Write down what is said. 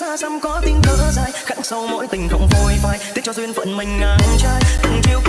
xa xăm có tiếng thở dài, khắc sâu mỗi tình không phôi phai tiếc cho duyên phận mình ngang trái từng chiều